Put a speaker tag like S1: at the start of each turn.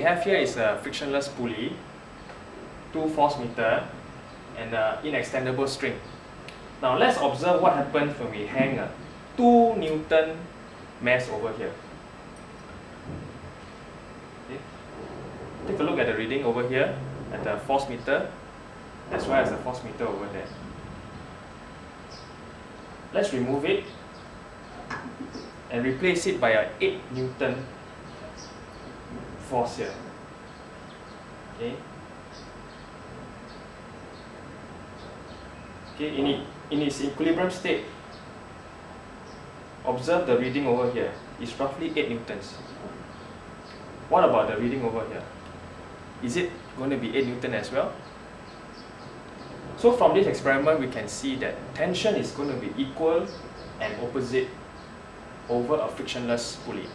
S1: have here is a frictionless pulley, two force meter, and an inextendable string. Now let's observe what happens when we hang a 2 Newton mass over here. Okay. Take a look at the reading over here at the force meter as well as the force meter over there. Let's remove it and replace it by a 8 Newton force here. Okay. Okay, in, it, in its equilibrium state, observe the reading over here. It's roughly 8 newtons. What about the reading over here? Is it going to be 8 newton as well? So from this experiment, we can see that tension is going to be equal and opposite over a frictionless pulley.